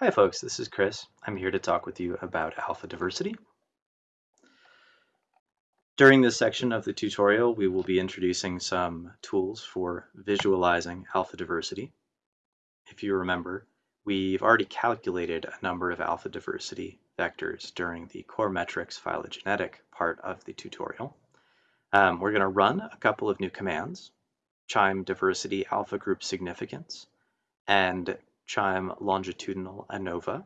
Hi folks, this is Chris. I'm here to talk with you about alpha diversity. During this section of the tutorial, we will be introducing some tools for visualizing alpha diversity. If you remember, we've already calculated a number of alpha diversity vectors during the core metrics phylogenetic part of the tutorial. Um, we're going to run a couple of new commands, QIIME diversity alpha group significance and QIIME longitudinal ANOVA.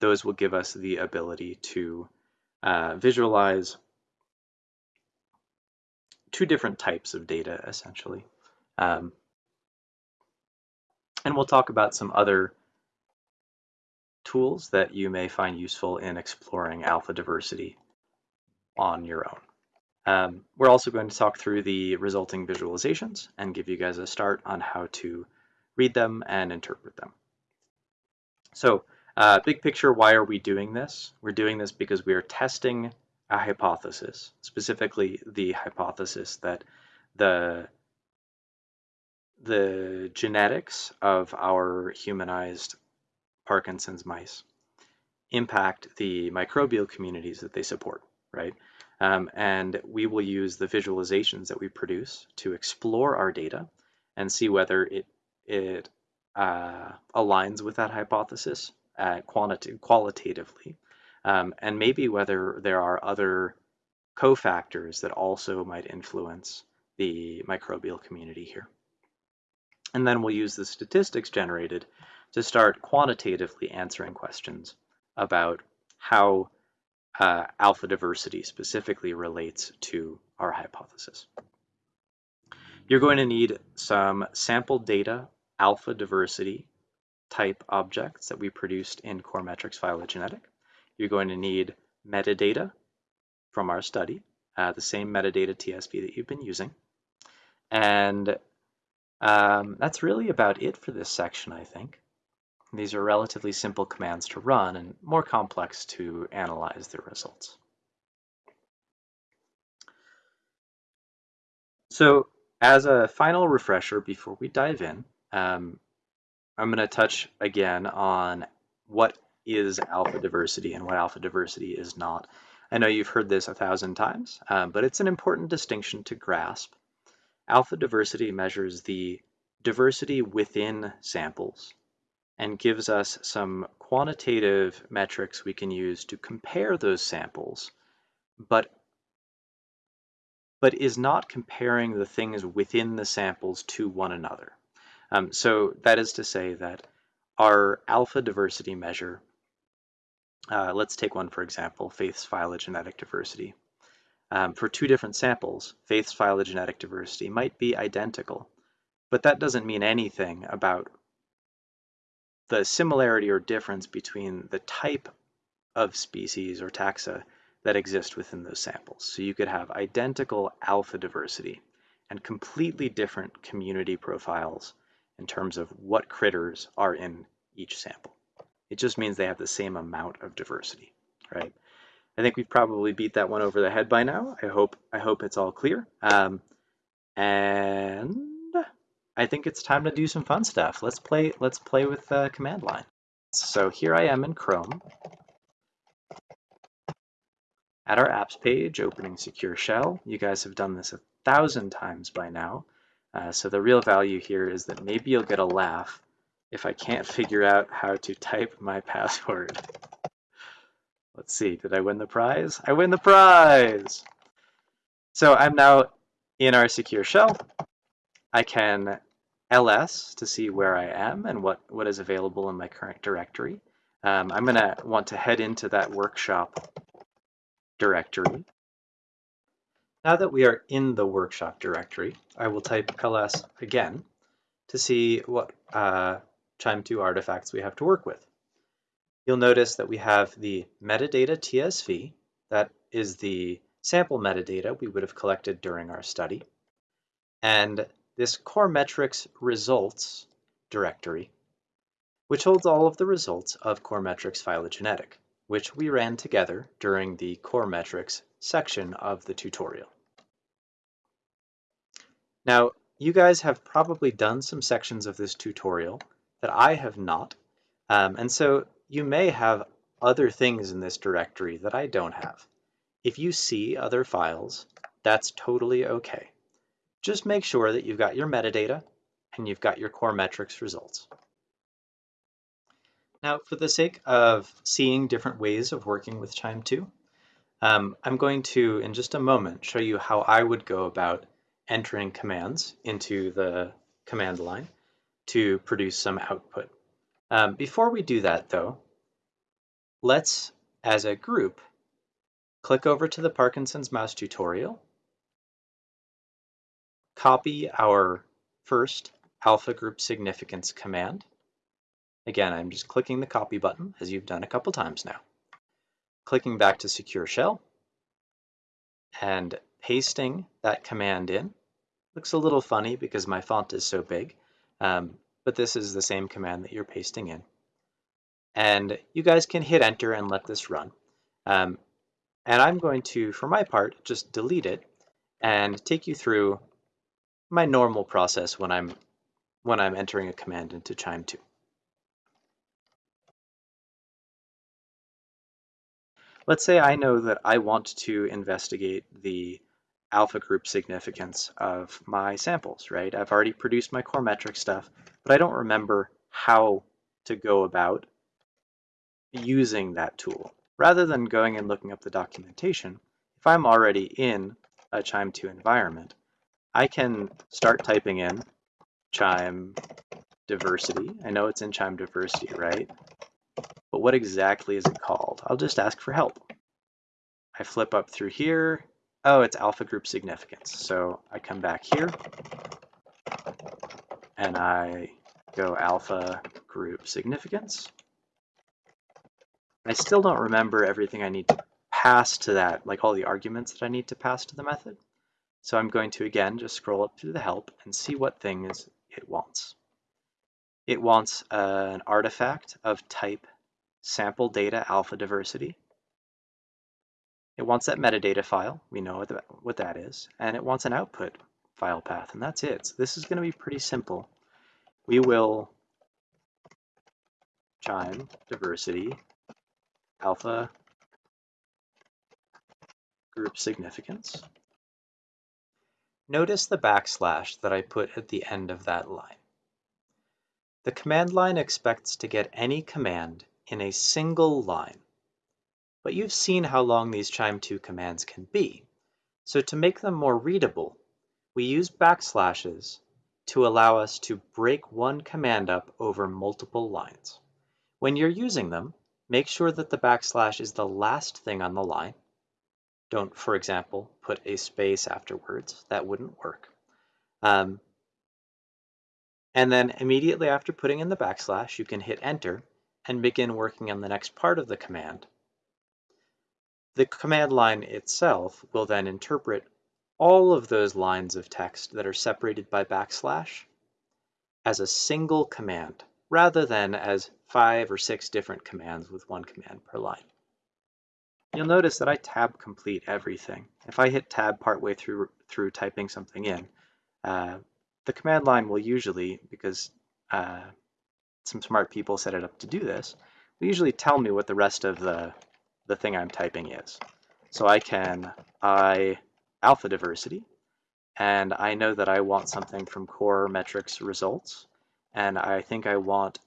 Those will give us the ability to uh, visualize two different types of data, essentially. Um, and we'll talk about some other tools that you may find useful in exploring alpha diversity on your own. Um, we're also going to talk through the resulting visualizations and give you guys a start on how to read them and interpret them. So uh, big picture, why are we doing this? We're doing this because we are testing a hypothesis, specifically the hypothesis that the the genetics of our humanized Parkinson's mice impact the microbial communities that they support, right? Um, and we will use the visualizations that we produce to explore our data and see whether it, it uh, aligns with that hypothesis uh, qualitatively um, and maybe whether there are other cofactors that also might influence the microbial community here. And then we'll use the statistics generated to start quantitatively answering questions about how uh, alpha diversity specifically relates to our hypothesis. You're going to need some sample data alpha diversity type objects that we produced in Core Metrics Phylogenetic. You're going to need metadata from our study, uh, the same metadata TSV that you've been using. And um, that's really about it for this section, I think. These are relatively simple commands to run and more complex to analyze the results. So as a final refresher before we dive in, um, I'm going to touch again on what is alpha diversity and what alpha diversity is not. I know you've heard this a thousand times, um, but it's an important distinction to grasp. Alpha diversity measures the diversity within samples and gives us some quantitative metrics we can use to compare those samples, but, but is not comparing the things within the samples to one another. Um, so that is to say that our alpha diversity measure uh, let's take one, for example, Faith's phylogenetic diversity. Um, for two different samples, Faith's phylogenetic diversity might be identical, but that doesn't mean anything about the similarity or difference between the type of species or taxa that exist within those samples. So you could have identical alpha diversity and completely different community profiles in terms of what critters are in each sample. It just means they have the same amount of diversity, right? I think we've probably beat that one over the head by now. I hope I hope it's all clear. Um, and I think it's time to do some fun stuff. Let's play let's play with the command line. So here I am in Chrome at our apps page, opening Secure Shell. You guys have done this a thousand times by now. Uh, so the real value here is that maybe you'll get a laugh if I can't figure out how to type my password. Let's see, did I win the prize? I win the prize! So I'm now in our secure shell. I can ls to see where I am and what, what is available in my current directory. Um, I'm going to want to head into that workshop directory. Now that we are in the workshop directory, I will type ls again to see what uh, QIIME2 artifacts we have to work with. You'll notice that we have the metadata TSV, that is the sample metadata we would have collected during our study, and this core metrics results directory, which holds all of the results of core metrics phylogenetic, which we ran together during the core metrics section of the tutorial. Now, you guys have probably done some sections of this tutorial that I have not. Um, and so you may have other things in this directory that I don't have. If you see other files, that's totally okay. Just make sure that you've got your metadata and you've got your core metrics results. Now, for the sake of seeing different ways of working with QIIME 2, um, I'm going to, in just a moment, show you how I would go about entering commands into the command line to produce some output. Um, before we do that, though, let's, as a group, click over to the Parkinson's mouse tutorial, copy our first alpha group significance command, Again, I'm just clicking the copy button as you've done a couple times now. Clicking back to secure shell and pasting that command in. Looks a little funny because my font is so big, um, but this is the same command that you're pasting in. And you guys can hit enter and let this run. Um, and I'm going to, for my part, just delete it and take you through my normal process when I'm when I'm entering a command into QIIME 2. Let's say I know that I want to investigate the alpha group significance of my samples, right? I've already produced my core metric stuff, but I don't remember how to go about using that tool. Rather than going and looking up the documentation, if I'm already in a QIIME 2 environment, I can start typing in QIIME diversity. I know it's in QIIME diversity, right? but what exactly is it called? I'll just ask for help. I flip up through here. Oh, it's alpha group significance. So I come back here and I go alpha group significance. I still don't remember everything I need to pass to that, like all the arguments that I need to pass to the method. So I'm going to, again, just scroll up through the help and see what things it wants. It wants uh, an artifact of type sample data alpha diversity. It wants that metadata file, we know what that is, and it wants an output file path, and that's it. So this is going to be pretty simple. We will QIIME diversity alpha group significance. Notice the backslash that I put at the end of that line. The command line expects to get any command in a single line. But you've seen how long these QIIME2 commands can be. So to make them more readable, we use backslashes to allow us to break one command up over multiple lines. When you're using them, make sure that the backslash is the last thing on the line. Don't, for example, put a space afterwards. That wouldn't work. Um, and then immediately after putting in the backslash, you can hit enter and begin working on the next part of the command. The command line itself will then interpret all of those lines of text that are separated by backslash as a single command rather than as five or six different commands with one command per line. You'll notice that I tab complete everything. If I hit tab partway through, through typing something in, uh, the command line will usually, because uh, some smart people set it up to do this, will usually tell me what the rest of the, the thing I'm typing is. So I can I alpha diversity, and I know that I want something from core metrics results, and I think I want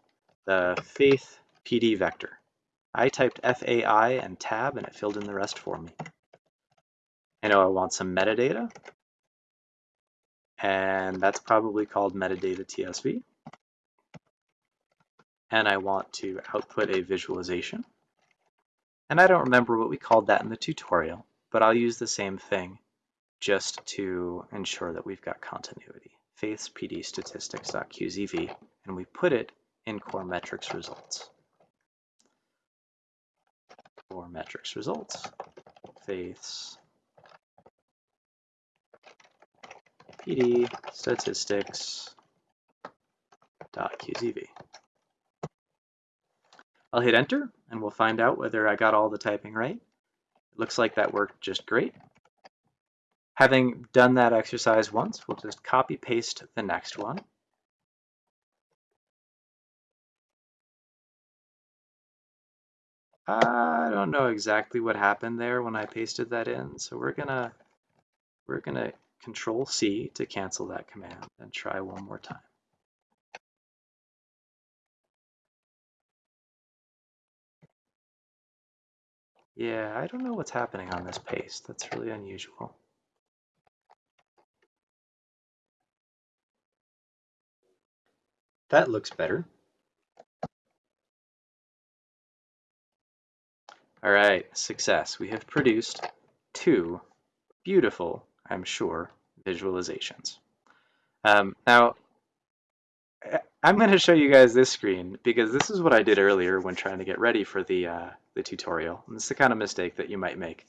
the faith PD vector. I typed FAI and tab, and it filled in the rest for me. I know I want some metadata, and that's probably called metadata TSV and I want to output a visualization. And I don't remember what we called that in the tutorial, but I'll use the same thing just to ensure that we've got continuity. Faiths PD statistics.qzv, and we put it in core metrics results. Core metrics results, faiths PD statistics.qzv. I'll hit enter and we'll find out whether I got all the typing right. It looks like that worked just great. Having done that exercise once, we'll just copy paste the next one. I don't know exactly what happened there when I pasted that in, so we're gonna we're gonna control C to cancel that command and try one more time. Yeah, I don't know what's happening on this paste. That's really unusual. That looks better. All right, success. We have produced two beautiful, I'm sure, visualizations. Um, now, I'm going to show you guys this screen because this is what I did earlier when trying to get ready for the, uh, the tutorial. And it's the kind of mistake that you might make.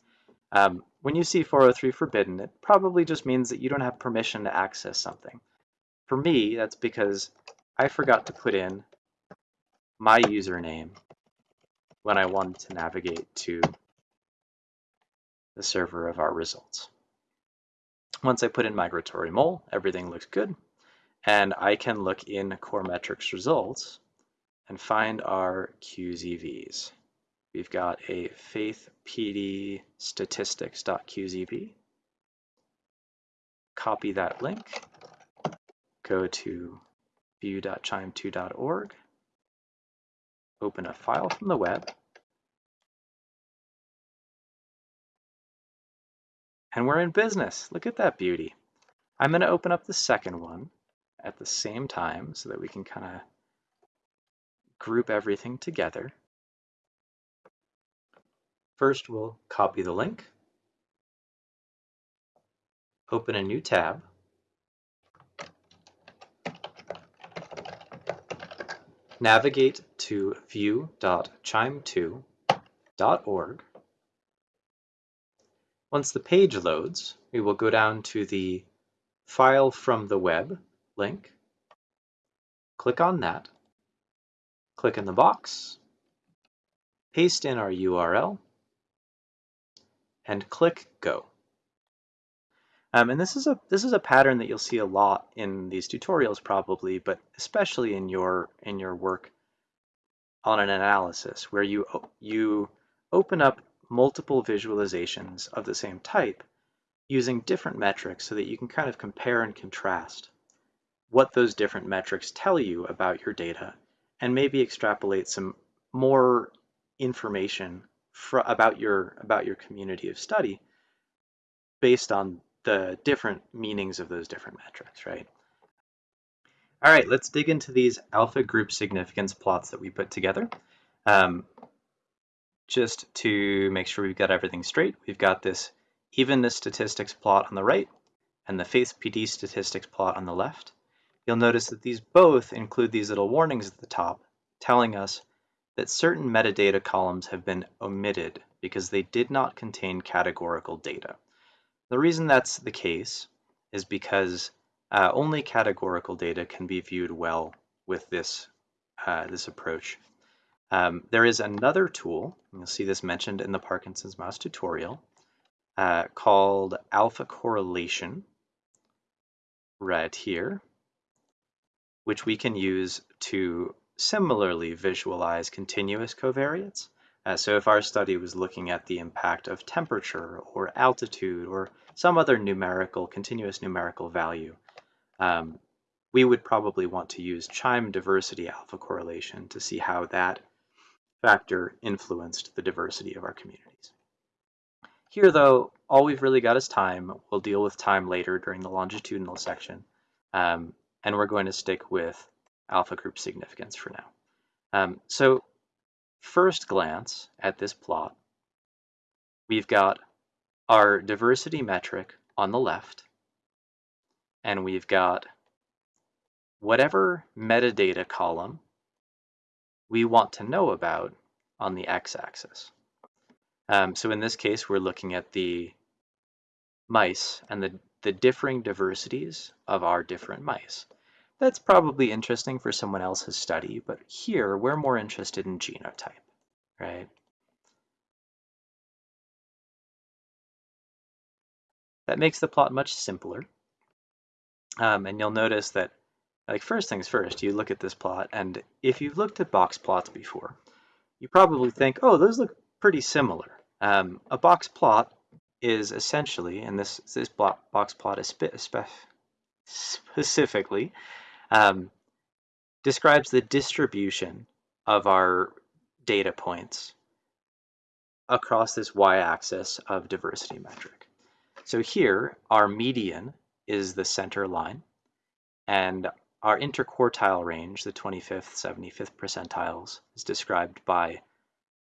Um, when you see 403 forbidden, it probably just means that you don't have permission to access something. For me, that's because I forgot to put in my username when I wanted to navigate to the server of our results. Once I put in migratory mole, everything looks good. And I can look in core metrics results and find our QZVs. We've got a faith PD statistics.qzv. Copy that link, go to view.qiime2.org, open a file from the web, and we're in business. Look at that beauty. I'm going to open up the second one at the same time so that we can kind of group everything together. First, we'll copy the link, open a new tab, navigate to view.qiime2.org. Once the page loads, we will go down to the File from the Web link, click on that, click in the box, paste in our URL, and click Go. Um, and this is a this is a pattern that you'll see a lot in these tutorials probably, but especially in your in your work on an analysis where you you open up multiple visualizations of the same type using different metrics so that you can kind of compare and contrast what those different metrics tell you about your data and maybe extrapolate some more information about your about your community of study based on the different meanings of those different metrics, right? All right, let's dig into these alpha group significance plots that we put together. Um, just to make sure we've got everything straight, we've got this evenness statistics plot on the right and the faith PD statistics plot on the left. You'll notice that these both include these little warnings at the top telling us that certain metadata columns have been omitted because they did not contain categorical data. The reason that's the case is because uh, only categorical data can be viewed well with this, uh, this approach. Um, there is another tool, you'll see this mentioned in the Parkinson's mouse tutorial, uh, called alpha correlation right here, which we can use to similarly visualize continuous covariates. Uh, so if our study was looking at the impact of temperature or altitude or some other numerical, continuous numerical value, um, we would probably want to use QIIME diversity alpha correlation to see how that factor influenced the diversity of our communities. Here though, all we've really got is time. We'll deal with time later during the longitudinal section. Um, and we're going to stick with alpha group significance for now. Um, so first glance at this plot, we've got our diversity metric on the left, and we've got whatever metadata column we want to know about on the x-axis. Um, so in this case, we're looking at the mice and the, the differing diversities of our different mice. That's probably interesting for someone else's study, but here we're more interested in genotype, right? That makes the plot much simpler. Um, and you'll notice that, like first things first, you look at this plot, and if you've looked at box plots before, you probably think, oh, those look pretty similar. Um, a box plot is essentially, and this, this box plot is spe spe specifically, um, describes the distribution of our data points across this y-axis of diversity metric. So here, our median is the center line, and our interquartile range, the 25th, 75th percentiles, is described by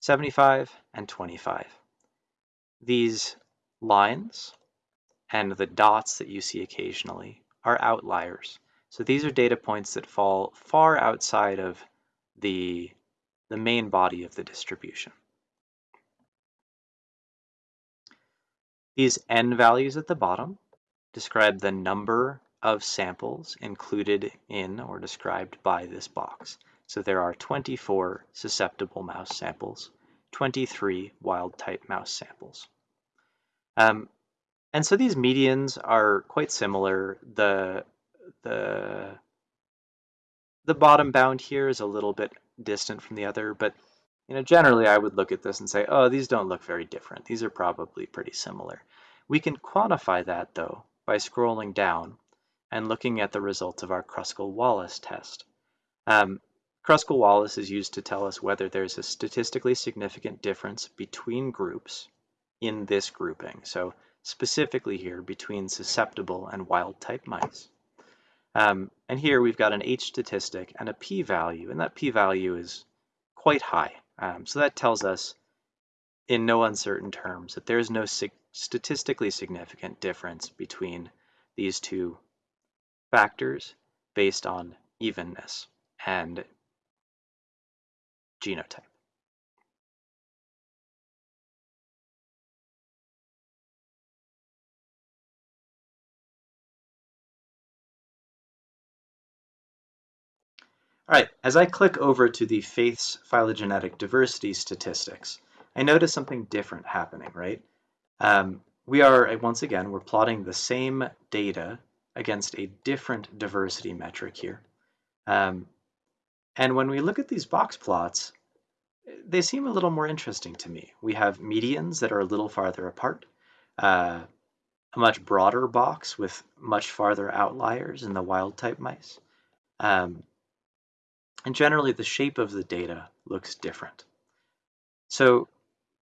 75 and 25. These lines and the dots that you see occasionally are outliers. So these are data points that fall far outside of the, the main body of the distribution. These n values at the bottom describe the number of samples included in or described by this box. So there are 24 susceptible mouse samples, 23 wild type mouse samples. Um, and so these medians are quite similar. The, the, the bottom bound here is a little bit distant from the other, but you know, generally I would look at this and say, oh, these don't look very different. These are probably pretty similar. We can quantify that though by scrolling down and looking at the results of our Kruskal-Wallis test. Um, Kruskal-Wallis is used to tell us whether there's a statistically significant difference between groups in this grouping. So specifically here between susceptible and wild type mice. Um, and here we've got an H statistic and a p-value, and that p-value is quite high. Um, so that tells us in no uncertain terms that there is no sig statistically significant difference between these two factors based on evenness and genotype. All right, as I click over to the Faith's phylogenetic diversity statistics, I notice something different happening, right? Um, we are, once again, we're plotting the same data against a different diversity metric here. Um, and when we look at these box plots, they seem a little more interesting to me. We have medians that are a little farther apart, uh, a much broader box with much farther outliers in the wild type mice. Um, and generally, the shape of the data looks different. So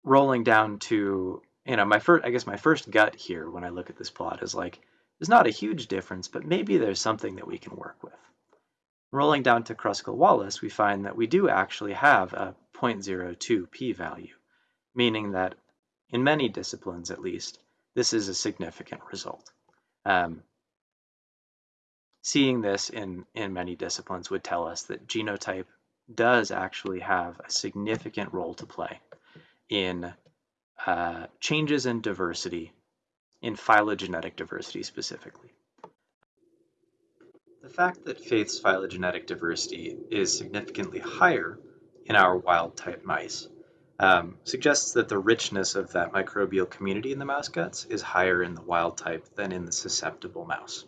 rolling down to, you know, my first, I guess my first gut here when I look at this plot is like, there's not a huge difference, but maybe there's something that we can work with. Rolling down to Kruskal-Wallis, we find that we do actually have a 0.02 p-value, meaning that in many disciplines at least, this is a significant result. Um, seeing this in, in many disciplines would tell us that genotype does actually have a significant role to play in uh, changes in diversity, in phylogenetic diversity specifically. The fact that Faith's phylogenetic diversity is significantly higher in our wild type mice um, suggests that the richness of that microbial community in the mouse guts is higher in the wild type than in the susceptible mouse.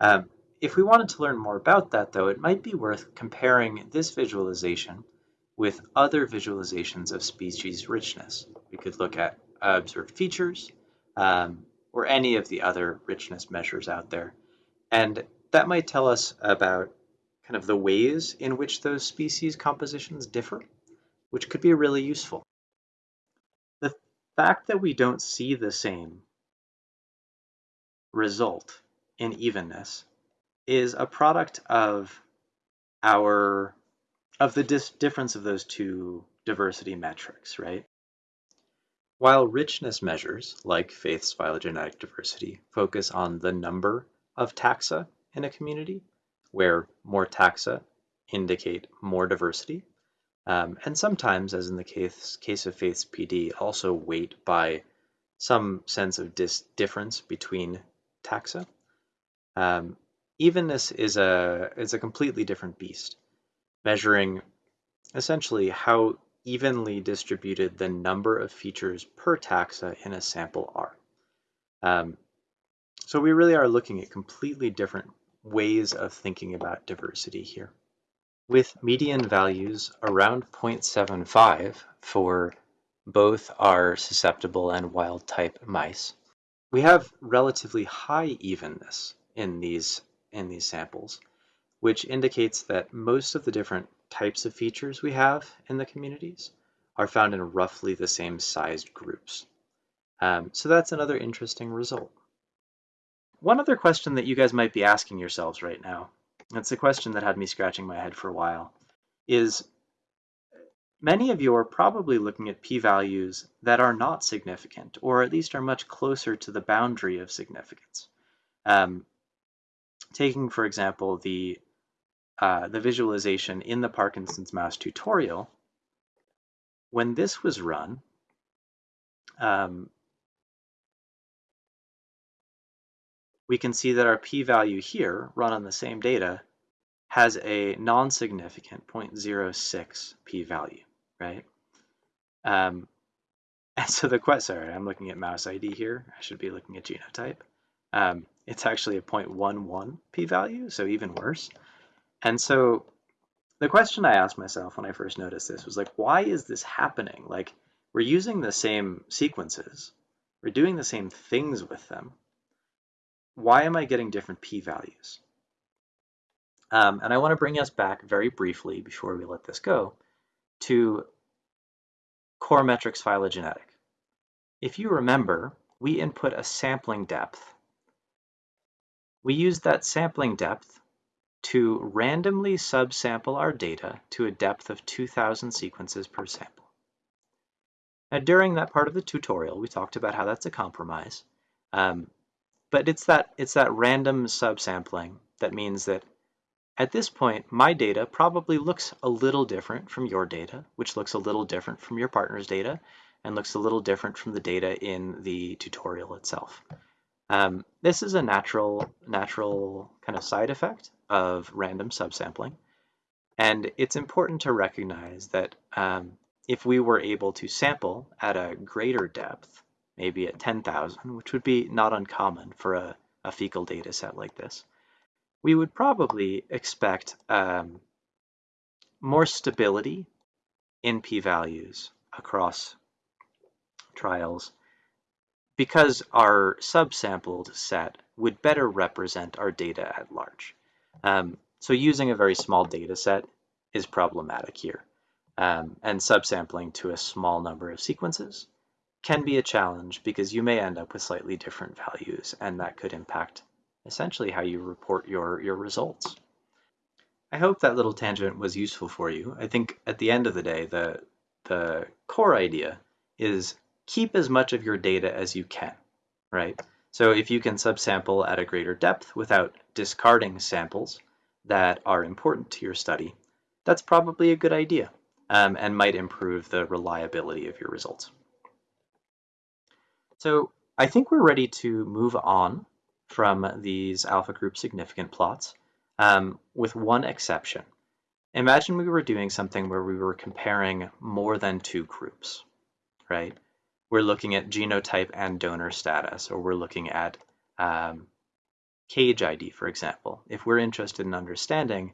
Um, if we wanted to learn more about that, though, it might be worth comparing this visualization with other visualizations of species richness. We could look at observed features um, or any of the other richness measures out there. And that might tell us about kind of the ways in which those species compositions differ, which could be really useful. The fact that we don't see the same result in evenness is a product of our of the difference of those two diversity metrics, right? While richness measures, like Faith's phylogenetic diversity, focus on the number of taxa in a community, where more taxa indicate more diversity, um, and sometimes, as in the case, case of Faith's PD, also weight by some sense of difference between taxa. Um, Evenness is a is a completely different beast, measuring essentially how evenly distributed the number of features per taxa in a sample are. Um, so we really are looking at completely different ways of thinking about diversity here. with median values around 0.75 for both our susceptible and wild type mice. We have relatively high evenness in these, in these samples, which indicates that most of the different types of features we have in the communities are found in roughly the same sized groups. Um, so that's another interesting result. One other question that you guys might be asking yourselves right now, it's a question that had me scratching my head for a while, is many of you are probably looking at p-values that are not significant, or at least are much closer to the boundary of significance. Um, taking, for example, the uh, the visualization in the Parkinson's mouse tutorial, when this was run, um, we can see that our p-value here, run on the same data, has a non-significant 0.06 p-value, right? Um, and so the question, sorry, I'm looking at mouse ID here. I should be looking at genotype. Um, it's actually a 0.11 p-value, so even worse. And so the question I asked myself when I first noticed this was like, why is this happening? Like, we're using the same sequences, we're doing the same things with them. Why am I getting different p-values? Um, and I want to bring us back very briefly before we let this go to core metrics phylogenetic. If you remember, we input a sampling depth. We use that sampling depth to randomly subsample our data to a depth of 2,000 sequences per sample. Now, during that part of the tutorial, we talked about how that's a compromise, um, but it's that, it's that random subsampling that means that at this point, my data probably looks a little different from your data, which looks a little different from your partner's data, and looks a little different from the data in the tutorial itself. Um, this is a natural, natural kind of side effect of random subsampling. And it's important to recognize that um, if we were able to sample at a greater depth, maybe at 10,000, which would be not uncommon for a, a, fecal data set like this, we would probably expect um, more stability in p-values across trials because our subsampled set would better represent our data at large. Um, so using a very small data set is problematic here. Um, and subsampling to a small number of sequences can be a challenge because you may end up with slightly different values and that could impact essentially how you report your, your results. I hope that little tangent was useful for you. I think at the end of the day, the, the core idea is keep as much of your data as you can, right? So if you can subsample at a greater depth without discarding samples that are important to your study, that's probably a good idea um, and might improve the reliability of your results. So I think we're ready to move on from these alpha group significant plots um, with one exception. Imagine we were doing something where we were comparing more than two groups, right? We're looking at genotype and donor status, or we're looking at um, cage ID, for example, if we're interested in understanding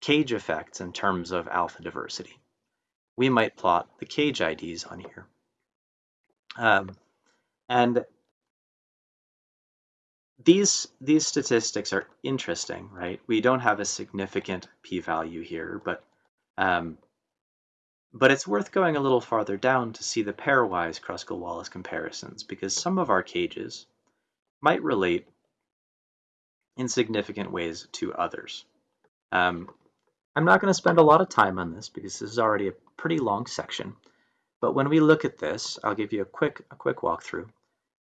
cage effects in terms of alpha diversity. We might plot the cage IDs on here. Um, and these these statistics are interesting, right? We don't have a significant p-value here, but um, but it's worth going a little farther down to see the pairwise Kruskal-Wallis comparisons because some of our cages might relate in significant ways to others. Um, I'm not going to spend a lot of time on this because this is already a pretty long section, but when we look at this, I'll give you a quick, a quick walkthrough.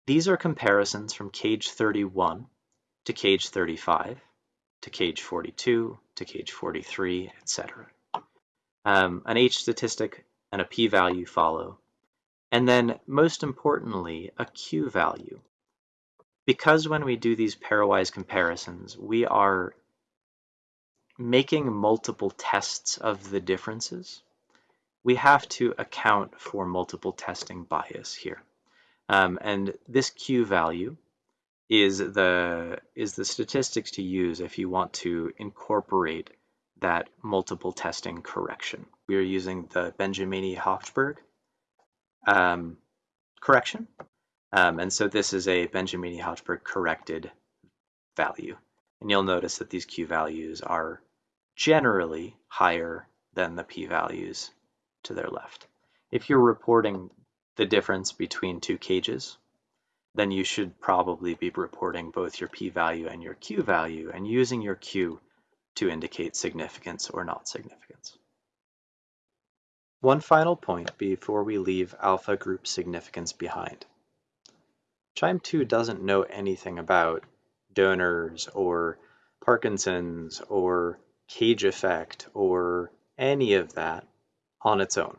These are comparisons from cage 31 to cage 35 to cage 42 to cage 43, etc. Um, an H statistic and a p-value follow. And then, most importantly, a q-value. Because when we do these pairwise comparisons, we are making multiple tests of the differences, we have to account for multiple testing bias here. Um, and this Q value is the, is the statistics to use if you want to incorporate that multiple testing correction. We are using the Benjamini-Hochberg um, correction. Um, and so this is a Benjamini-Hochberg corrected value. And you'll notice that these Q values are generally higher than the P values to their left. If you're reporting the difference between two cages, then you should probably be reporting both your p-value and your q-value and using your q to indicate significance or not significance. One final point before we leave alpha group significance behind. QIIME 2 doesn't know anything about donors or Parkinson's or cage effect or any of that on its own.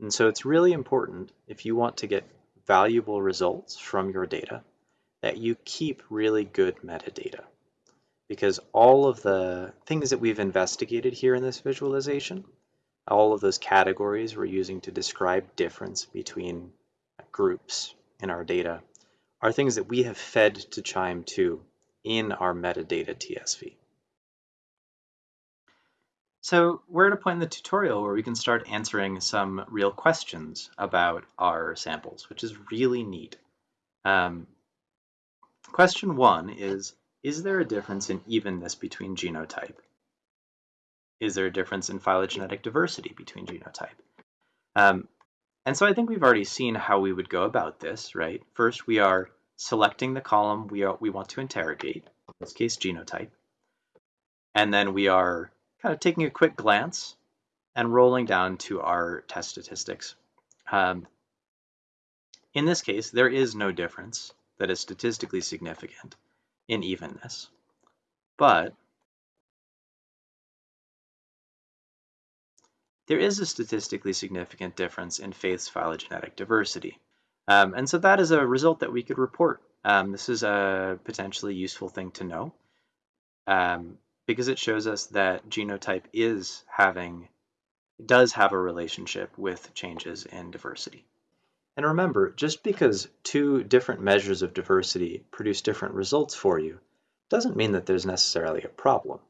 And so it's really important if you want to get valuable results from your data that you keep really good metadata. Because all of the things that we've investigated here in this visualization, all of those categories we're using to describe difference between groups in our data are things that we have fed to QIIME 2 in our metadata TSV. So we're at a point in the tutorial where we can start answering some real questions about our samples, which is really neat. Um, question one is, is there a difference in evenness between genotype? Is there a difference in phylogenetic diversity between genotype? Um, and so I think we've already seen how we would go about this, right? First, we are selecting the column we, are, we want to interrogate, in this case genotype, and then we are kind of taking a quick glance and rolling down to our test statistics. Um, in this case, there is no difference that is statistically significant in evenness, but there is a statistically significant difference in faith's phylogenetic diversity. Um, and so that is a result that we could report. Um, this is a potentially useful thing to know. Um, because it shows us that genotype is having, does have a relationship with changes in diversity. And remember, just because two different measures of diversity produce different results for you, doesn't mean that there's necessarily a problem,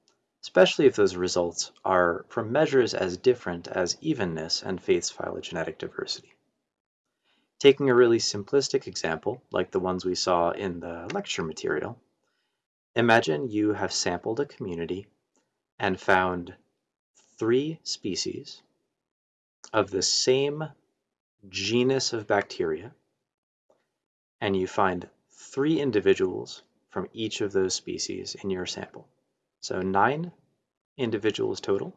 especially if those results are from measures as different as evenness and Faith's phylogenetic diversity. Taking a really simplistic example, like the ones we saw in the lecture material, Imagine you have sampled a community and found three species of the same genus of bacteria, and you find three individuals from each of those species in your sample. So nine individuals total,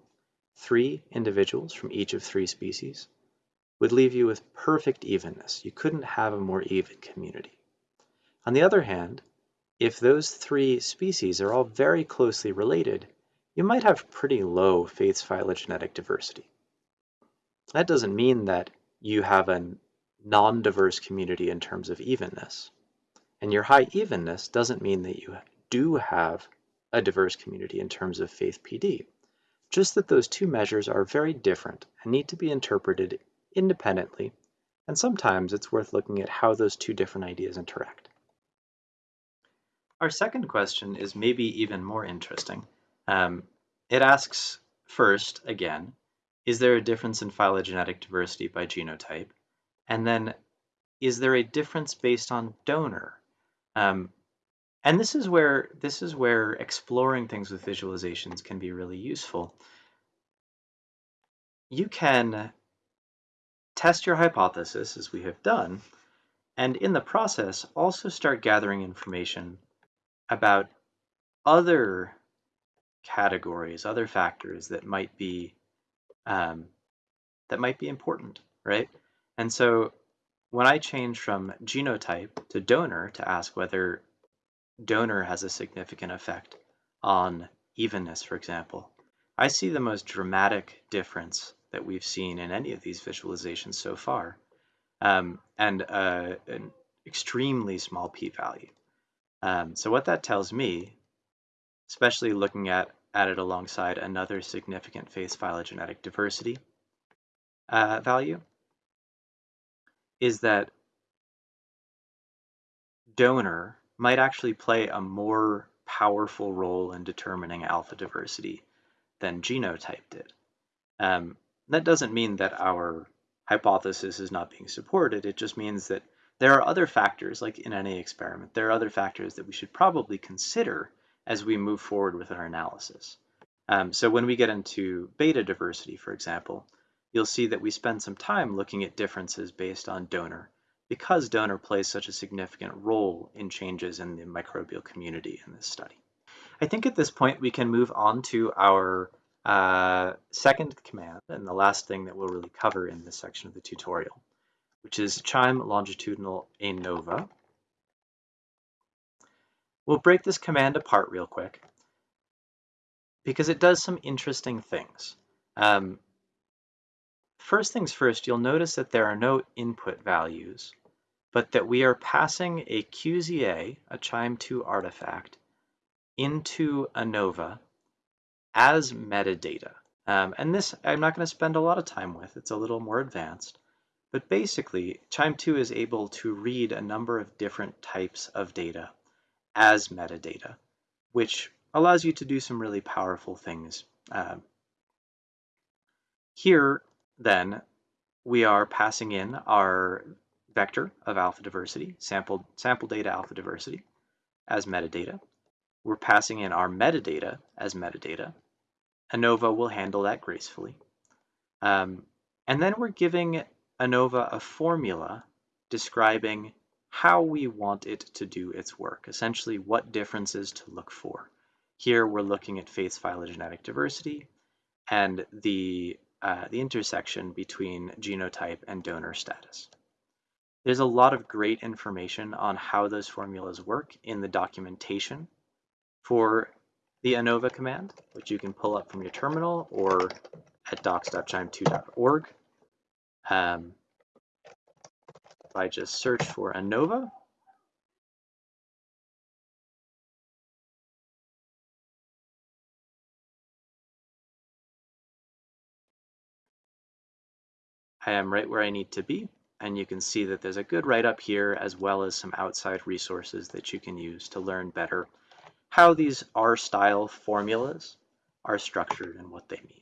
three individuals from each of three species, would leave you with perfect evenness. You couldn't have a more even community. On the other hand, if those three species are all very closely related, you might have pretty low Faith's phylogenetic diversity. That doesn't mean that you have a non-diverse community in terms of evenness. And your high evenness doesn't mean that you do have a diverse community in terms of faith PD. Just that those two measures are very different and need to be interpreted independently, and sometimes it's worth looking at how those two different ideas interact. Our second question is maybe even more interesting. Um, it asks first, again, is there a difference in phylogenetic diversity by genotype? And then, is there a difference based on donor? Um, and this is where this is where exploring things with visualizations can be really useful. You can test your hypothesis, as we have done, and in the process also start gathering information about other categories, other factors that might be um, that might be important, right? And so when I change from genotype to donor to ask whether donor has a significant effect on evenness, for example, I see the most dramatic difference that we've seen in any of these visualizations so far, um, and uh, an extremely small p-value. Um, so what that tells me, especially looking at, it alongside another significant Faith's phylogenetic diversity uh, value, is that donor might actually play a more powerful role in determining alpha diversity than genotype did. Um, that doesn't mean that our hypothesis is not being supported. It just means that there are other factors, like in any experiment, there are other factors that we should probably consider as we move forward with our analysis. Um, so when we get into beta diversity, for example, you'll see that we spend some time looking at differences based on donor because donor plays such a significant role in changes in the microbial community in this study. I think at this point we can move on to our uh, second command and the last thing that we'll really cover in this section of the tutorial, which is QIIME longitudinal ANOVA. We'll break this command apart real quick because it does some interesting things. Um, first things first, you'll notice that there are no input values, but that we are passing a QZA, a QIIME2 artifact, into ANOVA as metadata. Um, and this I'm not going to spend a lot of time with. It's a little more advanced. But basically, QIIME2 is able to read a number of different types of data as metadata, which allows you to do some really powerful things. Uh, here, then, we are passing in our vector of alpha diversity, sample, sample data alpha diversity, as metadata. We're passing in our metadata as metadata. ANOVA will handle that gracefully. Um, and then we're giving ANOVA a formula describing how we want it to do its work, essentially what differences to look for. Here we're looking at Faith's phylogenetic diversity and the, uh, the intersection between genotype and donor status. There's a lot of great information on how those formulas work in the documentation for the ANOVA command, which you can pull up from your terminal or at docs.qiime2.org. Um, if I just search for ANOVA, I am right where I need to be, and you can see that there's a good write-up here as well as some outside resources that you can use to learn better how these R-style formulas are structured and what they mean.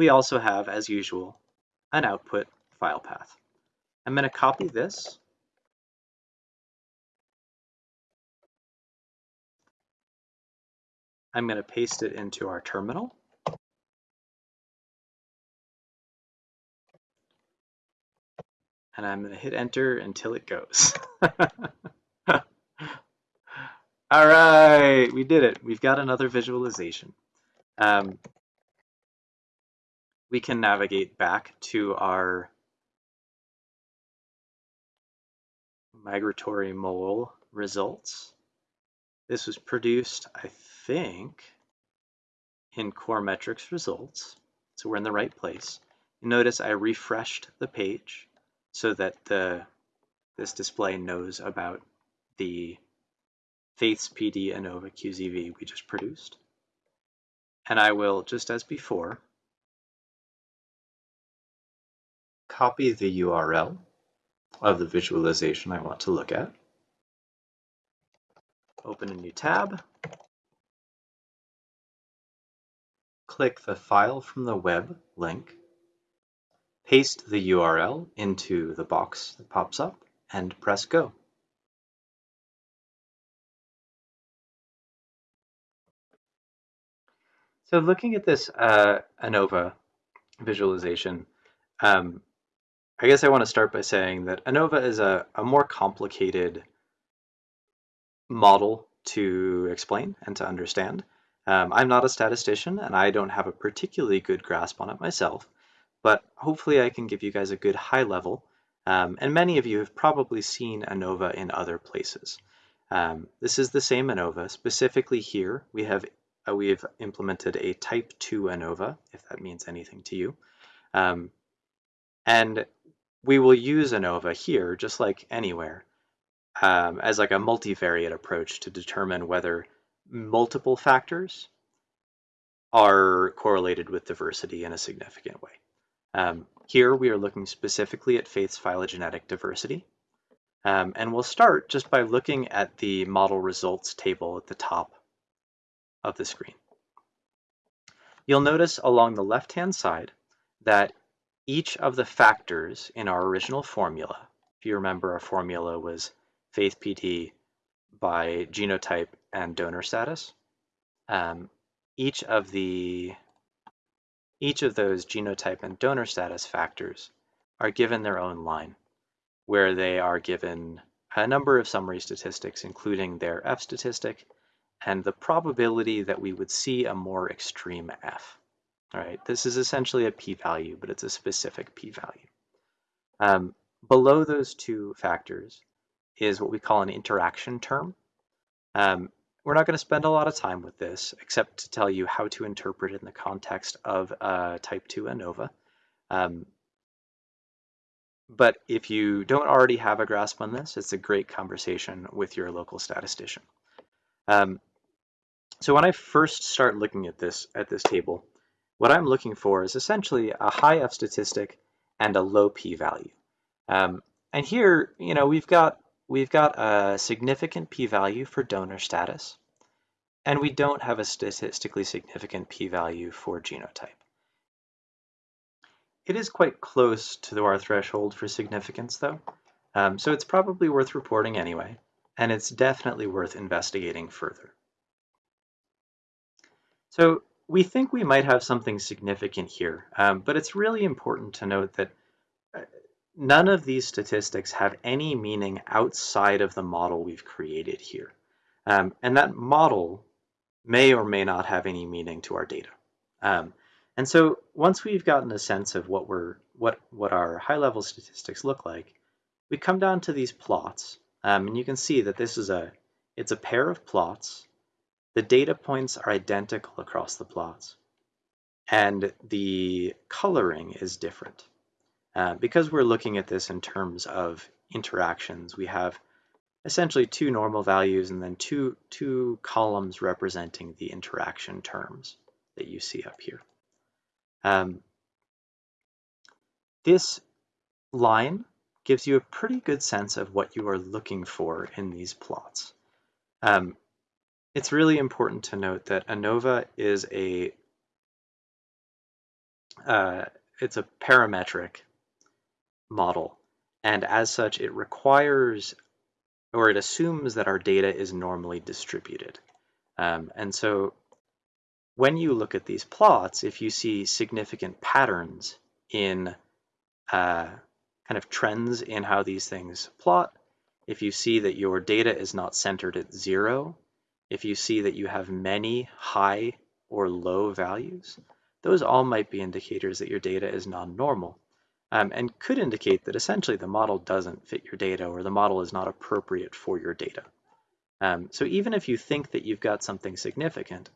We also have, as usual, an output file path. I'm going to copy this I'm going to paste it into our terminal. and I'm going to hit enter until it goes. All right, we did it. We've got another visualization. Um, we can navigate back to our migratory mole results. This was produced, I think, in core metrics results. So we're in the right place. Notice I refreshed the page so that the this display knows about the Faith's PD ANOVA QZV we just produced. And I will, just as before, copy the URL of the visualization I want to look at. Open a new tab. Click the File from the Web link Paste the URL into the box that pops up and press go. So looking at this uh, ANOVA visualization, um, I guess I want to start by saying that ANOVA is a, a more complicated model to explain and to understand. Um, I'm not a statistician and I don't have a particularly good grasp on it myself, but hopefully I can give you guys a good high level. Um, and many of you have probably seen ANOVA in other places. Um, this is the same ANOVA. Specifically here, we have uh, we have implemented a type 2 ANOVA, if that means anything to you. Um, and we will use ANOVA here, just like anywhere, um, as like a multivariate approach to determine whether multiple factors are correlated with diversity in a significant way. Um, here we are looking specifically at Faith's phylogenetic diversity. Um, and we'll start just by looking at the model results table at the top of the screen. You'll notice along the left-hand side that each of the factors in our original formula, if you remember our formula was faith PD by genotype and donor status, um, each of the each of those genotype and donor status factors are given their own line, where they are given a number of summary statistics, including their F statistic and the probability that we would see a more extreme F. All right, this is essentially a p-value, but it's a specific p-value. Um, below those two factors is what we call an interaction term. Um, we're not going to spend a lot of time with this, except to tell you how to interpret it in the context of uh, type 2 ANOVA. Um, but if you don't already have a grasp on this, it's a great conversation with your local statistician. Um, so when I first start looking at this at this table, what I'm looking for is essentially a high F statistic and a low p-value. Um, and here, you know, we've got we've got a significant p-value for donor status, and we don't have a statistically significant p-value for genotype. It is quite close to our threshold for significance, though, um, so it's probably worth reporting anyway, and it's definitely worth investigating further. So we think we might have something significant here, um, but it's really important to note that uh, none of these statistics have any meaning outside of the model we've created here. Um, and that model may or may not have any meaning to our data. Um, and so once we've gotten a sense of what we're what what our high level statistics look like, we come down to these plots, um, and you can see that this is a it's a pair of plots. The data points are identical across the plots, and the coloring is different. Uh, because we're looking at this in terms of interactions, we have essentially two normal values and then two, two columns representing the interaction terms that you see up here. Um, this line gives you a pretty good sense of what you are looking for in these plots. Um, it's really important to note that ANOVA is a uh, it's a parametric model, and as such, it requires or it assumes that our data is normally distributed. Um, and so when you look at these plots, if you see significant patterns in uh, kind of trends in how these things plot, if you see that your data is not centered at zero, if you see that you have many high or low values, those all might be indicators that your data is non-normal um, and could indicate that essentially the model doesn't fit your data or the model is not appropriate for your data. Um, so even if you think that you've got something significant,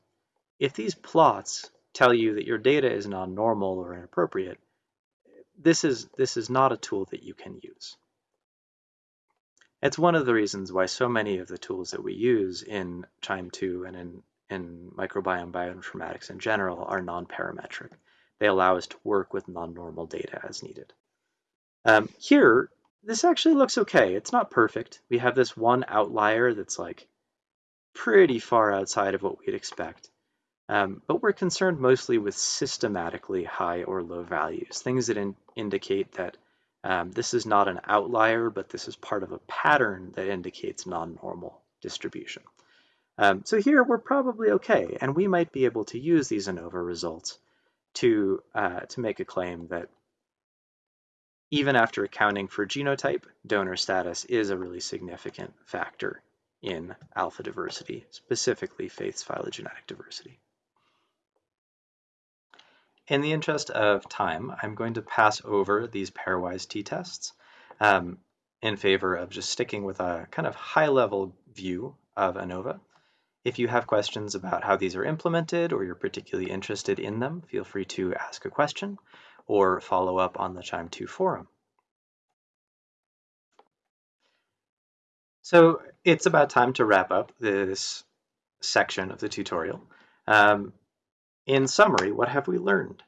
if these plots tell you that your data is non-normal or inappropriate, this is, this is not a tool that you can use. It's one of the reasons why so many of the tools that we use in QIIME2 and in, in microbiome bioinformatics in general are non-parametric. They allow us to work with non-normal data as needed. Um, here, this actually looks okay. It's not perfect. We have this one outlier that's like pretty far outside of what we'd expect. Um, but we're concerned mostly with systematically high or low values, things that in indicate that um, this is not an outlier, but this is part of a pattern that indicates non-normal distribution. Um, so here we're probably okay, and we might be able to use these ANOVA results to, uh, to make a claim that even after accounting for genotype, donor status is a really significant factor in alpha diversity, specifically faith's phylogenetic diversity. In the interest of time, I'm going to pass over these pairwise t-tests um, in favor of just sticking with a kind of high-level view of ANOVA. If you have questions about how these are implemented or you're particularly interested in them, feel free to ask a question or follow up on the QIIME2 forum. So it's about time to wrap up this section of the tutorial. Um, in summary, what have we learned?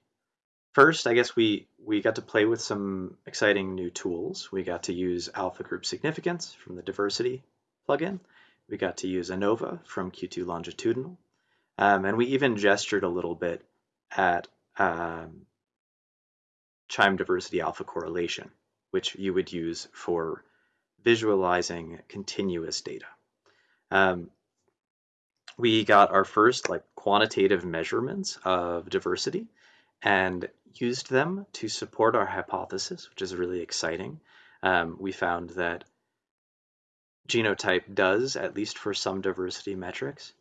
First, I guess we we got to play with some exciting new tools. We got to use alpha group significance from the diversity plugin. We got to use ANOVA from Q2 longitudinal. Um, and we even gestured a little bit at um, QIIME diversity alpha correlation, which you would use for visualizing continuous data. Um, we got our first like quantitative measurements of diversity and used them to support our hypothesis, which is really exciting. Um, we found that genotype does, at least for some diversity metrics,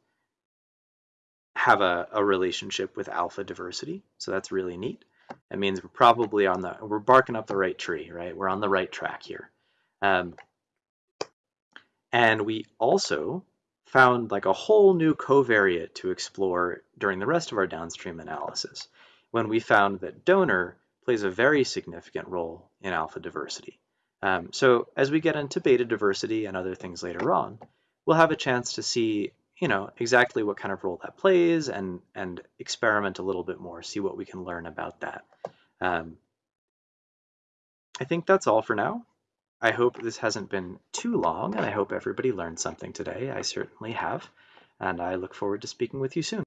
have a, a relationship with alpha diversity. So that's really neat. It means we're probably on the, we're barking up the right tree, right? We're on the right track here. Um, and we also found like a whole new covariate to explore during the rest of our downstream analysis when we found that donor plays a very significant role in alpha diversity. Um, so as we get into beta diversity and other things later on, we'll have a chance to see you know exactly what kind of role that plays and and experiment a little bit more, see what we can learn about that. Um, I think that's all for now. I hope this hasn't been too long, and I hope everybody learned something today. I certainly have, and I look forward to speaking with you soon.